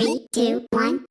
Three, two, one.